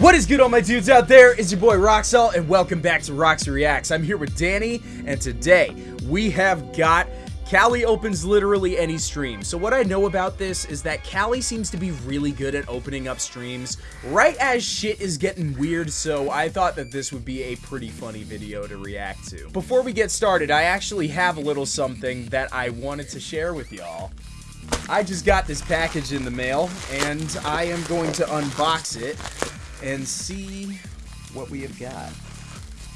What is good all my dudes out there? It's your boy Roxalt and welcome back to Rox Reacts. I'm here with Danny and today we have got Callie opens literally any stream. So what I know about this is that Callie seems to be really good at opening up streams right as shit is getting weird, so I thought that this would be a pretty funny video to react to. Before we get started, I actually have a little something that I wanted to share with y'all. I just got this package in the mail and I am going to unbox it and see what we have got.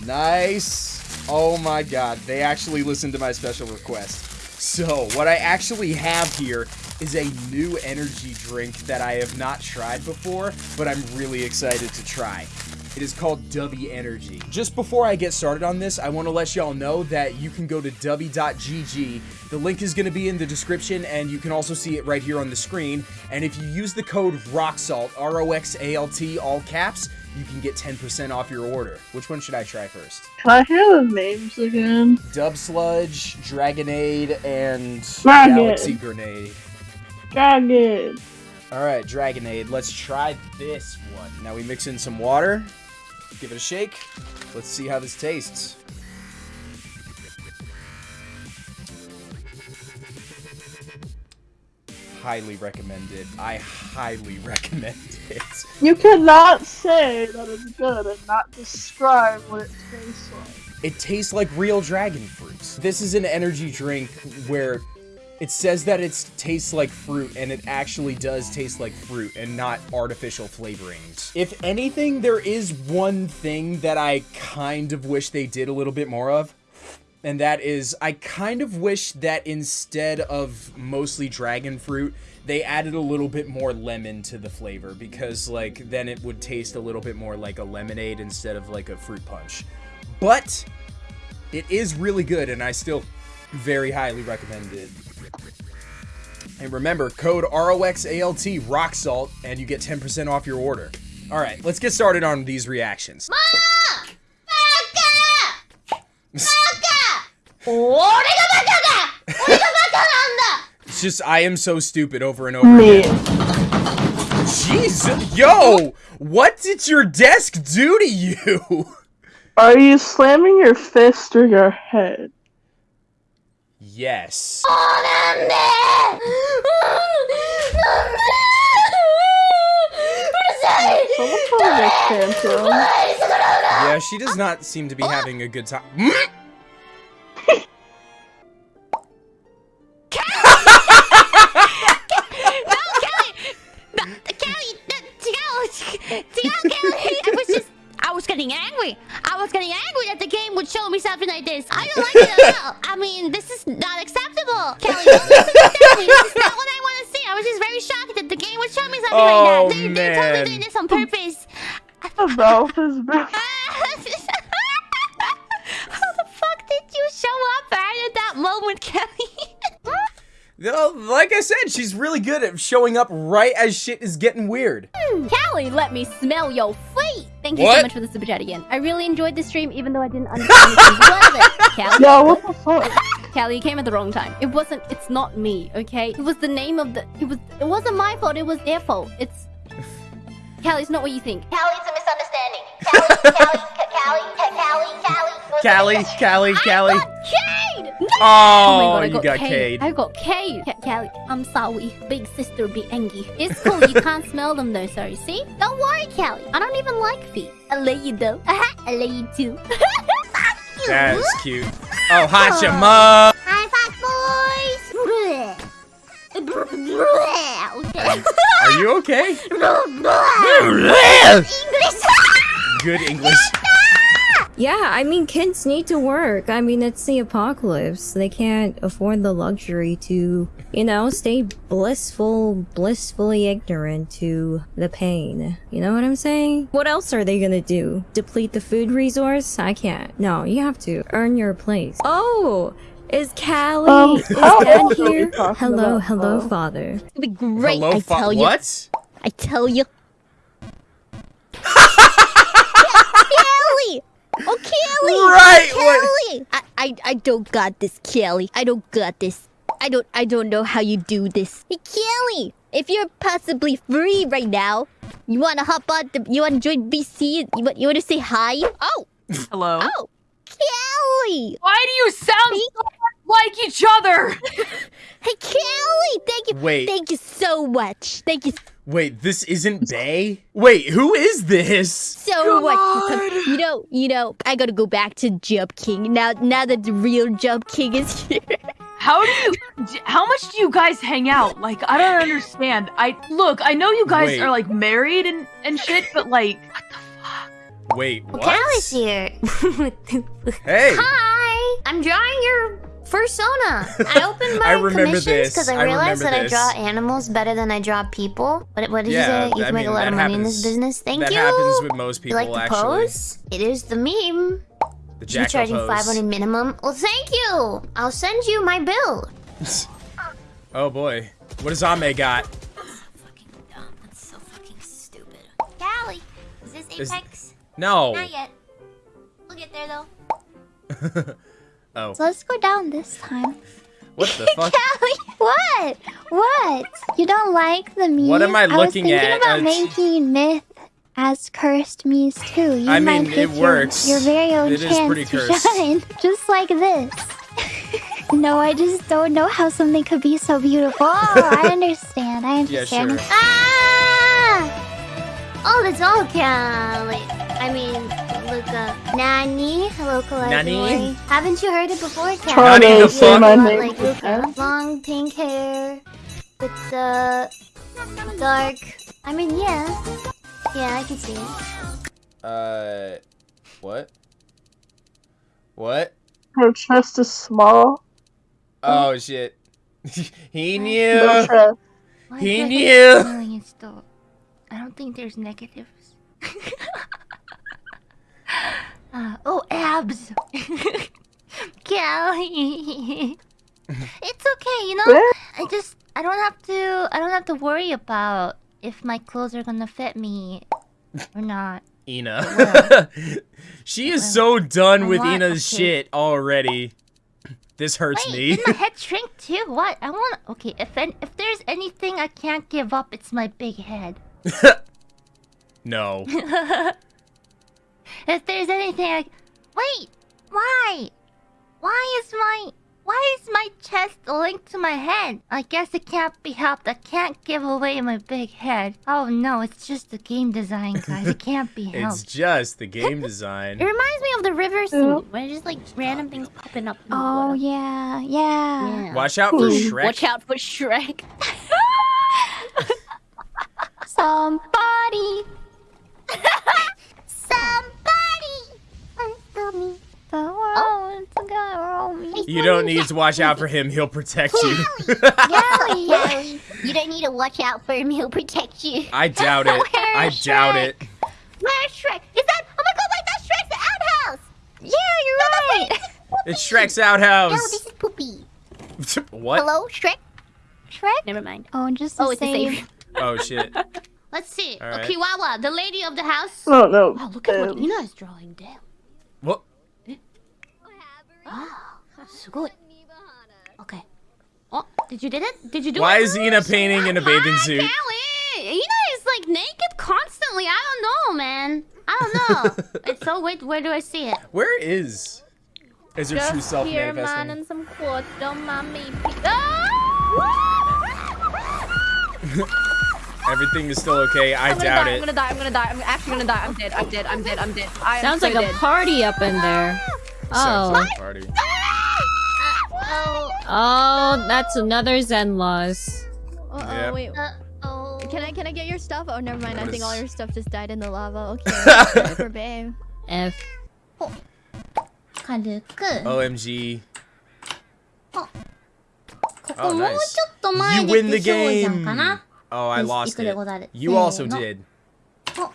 Nice. Oh my god, they actually listened to my special request. So, what I actually have here is a new energy drink that I have not tried before, but I'm really excited to try. It is called Dubby Energy. Just before I get started on this, I want to let y'all know that you can go to dubby.gg. The link is going to be in the description, and you can also see it right here on the screen. And if you use the code ROXALT, R-O-X-A-L-T, all caps, you can get 10% off your order. Which one should I try first? I hear the names again? Dub Sludge, Dragonade, and Dragon. Galaxy Grenade. Dragon. Alright, Dragonade. Let's try this one. Now we mix in some water. Give it a shake. Let's see how this tastes. Highly recommended. I highly recommend it. You cannot say that it's good and not describe what it tastes like. It tastes like real dragon fruits. This is an energy drink where it says that it tastes like fruit, and it actually does taste like fruit and not artificial flavorings. If anything, there is one thing that I kind of wish they did a little bit more of. And that is, I kind of wish that instead of mostly dragon fruit, they added a little bit more lemon to the flavor because like then it would taste a little bit more like a lemonade instead of like a fruit punch. But it is really good and I still very highly recommend it. And remember, code ROXALT rock salt and you get 10% off your order. All right, let's get started on these reactions. It's just I am so stupid over and over Me. again. Jeez, yo, what did your desk do to you? Are you slamming your fist or your head? Yes. Yeah, she does not seem to be having a good time. I was getting angry. I was getting angry that the game would show me something like this. I don't like it at all. I mean, this is not acceptable. Kelly, don't misunderstand me. This is not what I want to see. I was just very shocked that the game would show me something Oh, like that. Oh, they're, they're totally doing this on purpose. The mouth is. How the fuck did you show up right at that moment, Kelly? No, like I said, she's really good at showing up right as shit is getting weird. Hmm, Kelly, let me smell your. Thank you What? so much for the super chat again. I really enjoyed the stream, even though I didn't understand a single word of it. Callie, Yeah, what the fuck? Callie, you came at the wrong time. It wasn't. It's not me. Okay. It was the name of the. It was. It wasn't my fault. It was their fault. It's. Callie, it's not what you think. Callie's a misunderstanding. Callie, Callie, Callie, Callie, Callie. Callie, Callie, Callie. Oh, oh, my God, I you got Cade. I got. Ca- Callie, I'm sorry. Big sister be angry. It's cool. you can't smell them though, sorry. See? Don't worry, Callie. I don't even like feet. I love you though. I love you too. That's cute. Oh, hot your mom. High five, boys. Are you okay? English. Good English. Yeah, I mean, kids need to work. I mean, it's the apocalypse. They can't afford the luxury to, you know, stay blissful, blissfully ignorant to the pain. You know what I'm saying? What else are they gonna do? Deplete the food resource? I can't. No, you have to earn your place. Oh! Is Callie? Um, is how Dad old here? Hello, about, hello, though? father. It'd be great. Hello, I tell you. what? I tell you. Kelly! Oh, Kelly! Right, oh, what- Kelly! I, I, I don't got this, Kelly. I don't got this. I don't, I don't know how you do this. Hey, Kelly! If you're possibly free right now, You wanna hop on the you wanna join VC? You want you wanna say hi? Oh, Hello. oh, Kelly! Why do you sound so like each other? Hey Kelly! Thank you Wait. thank you so much. Thank you Wait, this isn't Bay? Wait, who is this? so much. You know, you know, I gotta go back to Jump King now now that the real Jump King is here. How do you? How much do you guys hang out? Like, I don't understand. I look. I know you guys Wait. are like married and and shit, but like, what the fuck? Wait, what? Callie's here. Hey. Hi! I'm drawing your persona. I opened my I commissions because I I realized remember that this. I draw animals better than I draw people. What, what did Yeah, you say? You I can make a lot of that money in this business. Thank that you. happens with most you people, like the actually. pose? It is the meme. The You Jacko charging pose. 500 minimum? Well, thank you. I'll send you my bill. Oh boy. What does Ame got? Fucking dumb. That's so fucking stupid. Callie, is this Is- Apex? No. Not yet. We'll get there though. oh. So let's go down this time. What the fuck? Callie, what? What? You don't like the me? What am I looking at? I was thinking at? about Uh, making myth as cursed me's too. You I might mean, it your, works. Your very own It is chance pretty to cursed. shine, just like this. no, I just don't know how something could be so beautiful. Oh, I understand. I Yeah, understand. sure. Ah! Oh, that's all Callie. I mean, Luca. Nani? Hello, Kawaii. Nani? Haven't you heard it before, Callie? Trying Nani the fuck? Like name. Luca. Long pink hair. With uh, dark. I mean, yeah. Yeah, I can see it. Uh, what? What? Her chest is small. Oh shit. he No knew. chest. He knew. get the feeling it's still- I don't think there's negatives. Uh, oh, abs. Callie. it's okay, you know. I just I don't have to I don't have to worry about if my clothes are gonna fit me or not. Ina. she is so done I with want- Ina's okay. shit already. This hurts Wait, me. did my head shrink too? What? I want. Okay, if an, if there's anything I can't give up, it's my big head. no. If there's anything I... Wait! Why? Why is my... Why is my chest linked to my head? I guess it can't be helped. I can't give away my big head. Oh no, it's just the game design, guys. It can't be helped. It's just the game design. It reminds me of the river scene, where just like random things popping up. in the Oh water. yeah, yeah. Yeah. Watch out for Shrek. Watch out for Shrek. Somebody. Somebody! The world got me. You don't need to watch out for him. He'll protect you. Callie, Callie, you don't need to watch out for him. He'll protect you. I doubt it. I Where's doubt Shrek? it. Where's Shrek? Is that? Oh my god, wait, that's Shrek's outhouse! Yeah, you're right! It's Shrek's no, outhouse. this is Poopy. what? Hello, Shrek? Shrek? Never mind. Oh, just the Oh, it's the same. same. Oh shit. Let's see. All right. Kiwawa, the lady of the house. Oh no. Oh, look at what Um, Ina is drawing. Damn. What? Ah. Okay. Oh, did you did it? Did you do it? Why it? is Ina painting in a bathing suit? Callie! Ina is like naked constantly. I don't know, man. I don't know. it's so wait, where do I see it? Where is? Is her true self here, man, and some quotes. Don't mind me. Everything is still okay. I doubt die, it. I'm gonna die. I'm gonna die. I'm actually gonna die. I'm dead. I'm dead. I'm dead. I'm dead. I Sounds so like dead. a party up in there. Oh. Party. Oh, that's another Zen loss. Uh oh, wait. Can I can I get your stuff? Oh, never mind. I think all your stuff just died in the lava. Okay. for babe. F. OMG. Oh, nice. You win the game! Oh, I lost it. You also did. Oh.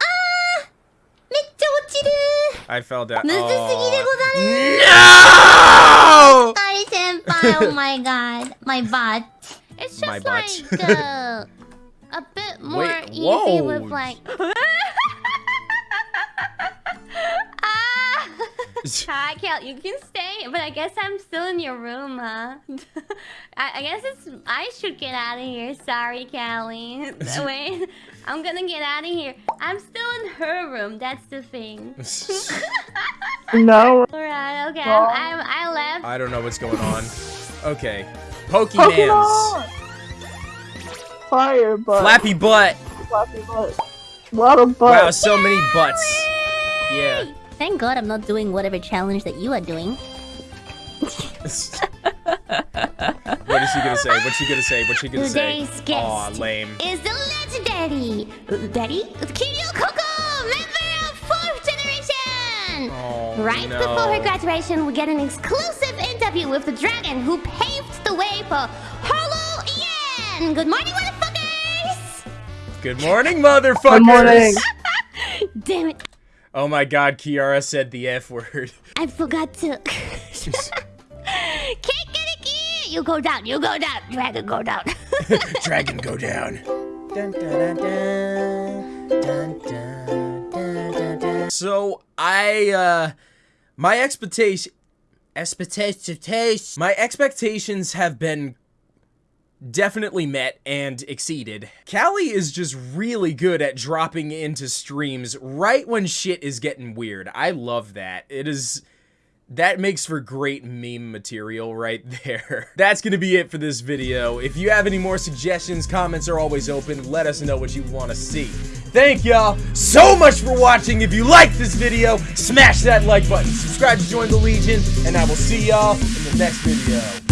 Ah! I fell down. No! Sorry, senpai. Oh my god. My butt. It's just like uh, a bit more Wait, easy whoa. with like... Hi, Cal, you can stay, but I guess I'm still in your room, huh? I, I guess it's I should get out of here. Sorry, Callie. Wait, I'm gonna get out of here. I'm still in her room. That's the thing. No. Alright, okay. I'm, I'm, I left. I don't know what's going on. Okay. Pokemans. Pokemon! Fire butt. Flappy butt. Flappy butt. A lot of Wow, butts. so many butts. Yeah. Thank God I'm not doing whatever challenge that you are doing. what is she gonna say? What's she gonna say? What's she gonna say? Today's guest Aw, lame. is the legendary Daddy Kiryu Coco, member of fourth generation. Oh, Right no. before her graduation, we get an exclusive interview with the dragon who paved the way for Harlow Ian. Good morning, motherfuckers! Good morning, motherfuckers. Good morning. Damn it, Oh my god, Kiara said the F word. I forgot to. you go down, you go down, dragon go down. dragon go down. Dun, dun, dun, so I, uh, my expectation, expectations, my expectations have been definitely met and exceeded. Callie is just really good at dropping into streams right when shit is getting weird. I love that. It is that makes for great meme material right there. That's gonna be it for this video. If you have any more suggestions, comments are always open. Let us know what you want to see. Thank y'all so much for watching. If you liked this video, smash that like button. Subscribe to join the Legion, and I will see y'all in the next video.